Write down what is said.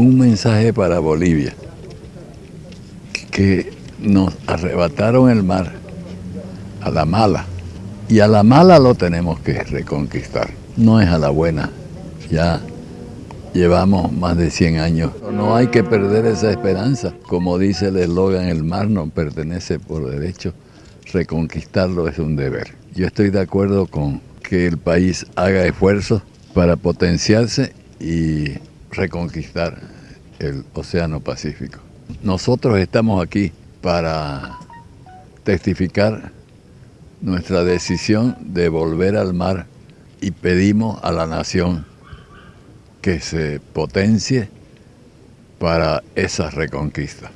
un mensaje para Bolivia, que nos arrebataron el mar a la mala, y a la mala lo tenemos que reconquistar, no es a la buena, ya llevamos más de 100 años. No hay que perder esa esperanza, como dice el eslogan, el mar no pertenece por derecho, reconquistarlo es un deber. Yo estoy de acuerdo con que el país haga esfuerzos para potenciarse y reconquistar el Océano Pacífico. Nosotros estamos aquí para testificar nuestra decisión de volver al mar y pedimos a la nación que se potencie para esa reconquista.